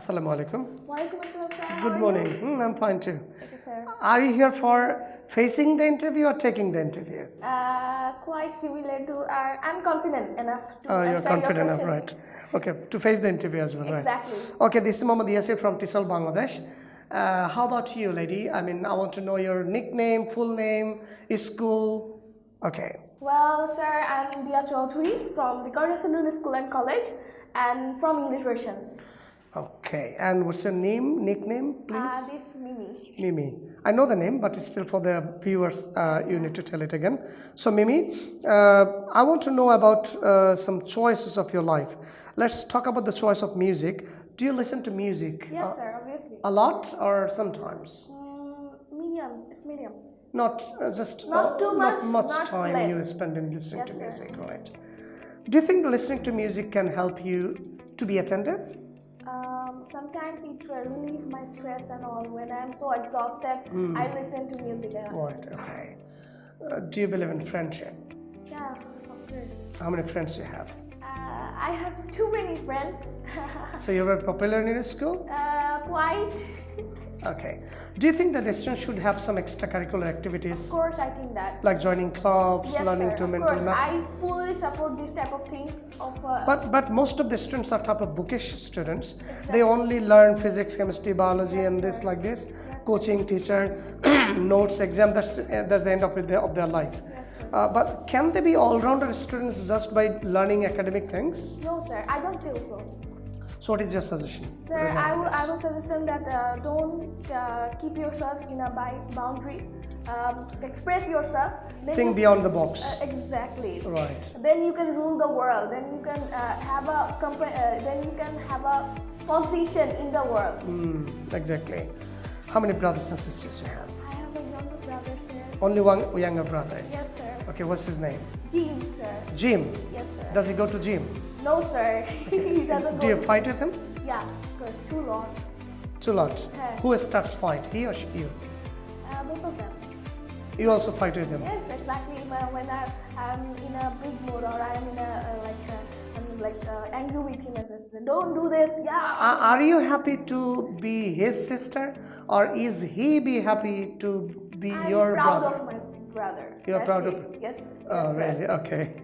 Assalamu alaikum. Assalam, Good morning. Hmm, I'm fine too. Okay, sir. Are you here for facing the interview or taking the interview? Uh, quite similar to our. I'm confident enough to Oh, you're confident enough, right? Okay, to face the interview as well, right? Exactly. Okay, this is Mohammad Yasir from Tisal, Bangladesh. Uh, how about you, lady? I mean, I want to know your nickname, full name, school. Okay. Well, sir, I'm Dia Chaudhary from Viqarunnisa Noon School and College, and from English version. Okay, and what's your name, nickname, Uh, please? this Mimi. Mimi. I know the name, but it's still for the viewers, uh, you need to tell it again. So, Mimi, uh, I want to know about uh, some choices of your life. Let's talk about the choice of music. Do you listen to music Yes, sir. Obviously. a lot or sometimes? Mm, medium. It's medium. Not uh, just Not too much, not much not time less. you spend in listening Yes, to sir. music, right? Do you think listening to music can help you to be attentive? Um, sometimes it relieves my stress and all. When I'm so exhausted, Hmm. I listen to music. And. Right. Okay. Uh, do you believe in friendship? Yeah, of course. How many friends do you have? Uh, I have too many friends. So you were popular in your school? uh, quite. Okay. Do you think that the students should have some extracurricular activities Of course, I think that. like joining clubs, Yes, learning sir. to Of mental course, math? I fully support these type of things. Of uh, But but most of the students are type of bookish students. They only learn physics, chemistry, biology, and this like this. Coaching, teacher, notes, exam. That's uh, that's the end of, it, of their life. Uh, but can they be all-rounder students just by learning academic things? no, sir, I don't feel so. So what is your suggestion? Sir, I will, I will suggest them that uh, don't uh, keep yourself in a boundary. Um, express yourself. Then Think you- beyond the box. Uh, exactly. Right. Then you can rule the world. Then you can uh, have a uh, Then you can have a position in the world. Hmm, exactly. How many brothers and sisters you have? I have a younger brother, sir. Only one younger brother. Yes, sir. Okay, what's his name? Jim, sir. Jim. Yes, sir. Does he go to gym? No, sir. he doesn't Do you to- fight with him? Yeah, of course. Too long. Too lot. Yeah. Who starts fight? He or she, you? Uh, both of them. You also fight with him. Yes, exactly. When, when I, I'm in a big mood or I'm in a uh, like uh, I'm like uh, angry with him, says, "Don't do this." Yeah. Are are you happy to be his sister, or is he be happy to be I'm your proud brother? of my brother. You're That's proud of-. Yes. Oh, really? Okay,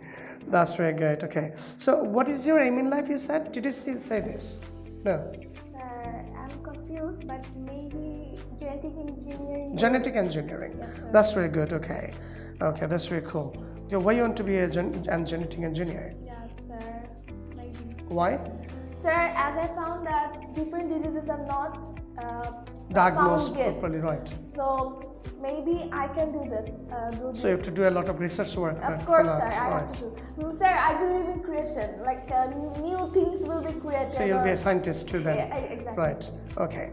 that's very good. Okay, so what is your aim in life? You said? Did you see, say this? No. Sir, I'm confused, but maybe genetic engineering. Genetic engineering. Yes, sir. That's very good. Okay, okay, that's very cool. Okay, why you want to be a gen- genetic engineer? yes, sir. Maybe. Why? Sir, as I found that different diseases are not uh, Diagnosed properly, right? So maybe I can do that. Uh, do So you have to do a lot of research work. uh, Of for course, sir. I right. have to do. Mm, Sir, I believe in creation. Like uh, new things will be created. So you'll be a scientist too then. Yeah, exactly. Right. Okay.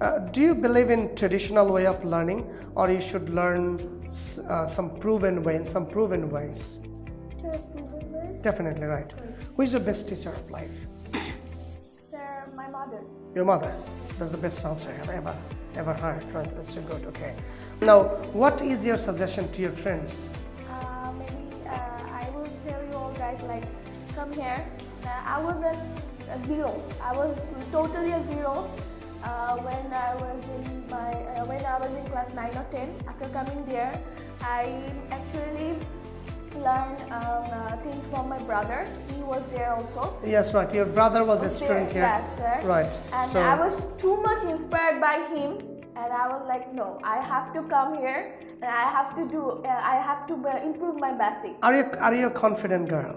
Uh, do you believe in traditional way of learning, or you should learn s- uh, some proven way in some proven ways? Sir, proven ways? Definitely right. Who is your best teacher of life? Your mother. That's the best answer I've ever ever heard. Right. That's so good. Okay. Now, what is your suggestion to your friends? Uh, maybe uh, I will tell you all guys like, come here. Uh, I was at a zero. I was totally a zero uh, when I was in my uh, when I was in class nine or ten. After coming there, I actually learned um, uh, from my brother. He was there also. Yes, right. Your brother was a student there, here. Yes, sir. Right. And so I was too much inspired by him, and I was like, no, I have to come here, and I have to do, uh, I have to uh, improve my basic. are you are you a confident girl?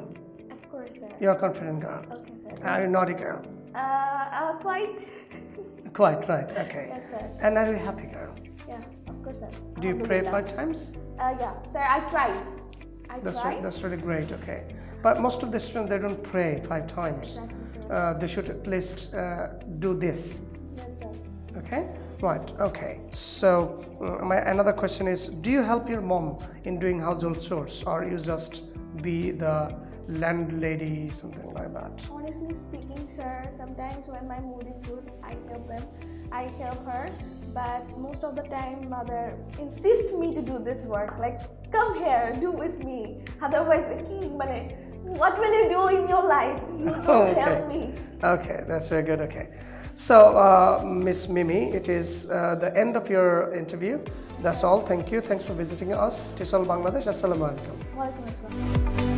Of course, sir. You're a confident girl. Okay, sir. Are you a naughty girl? Uh, uh, quite. Quite right. Okay. yes, sir. And are you a happy girl? Yeah, of course, sir. Do you pray five times? Uh, yeah, sir. I tried. I That's re- that's really great. Okay, but most of the students they don't pray five times. Exactly. Uh, they should at least uh, do this. Yes, sir. Okay, right. Okay. So uh, my another question is: Do you help your mom in doing household chores, or you just be the landlady, something like that? Honestly speaking, sir, sometimes when my mood is good, I help them. I help her, but most of the time, mother insists me to do this work. Like, come here, do with me. Otherwise, uh, what will you do in your life? You don't okay. help me. Okay, that's very good. Okay. So, uh, Miss Mimi, it is uh, the end of your interview. That's all. Thank you. Thanks for visiting us. Tisol Bangladesh. Assalamu alaikum.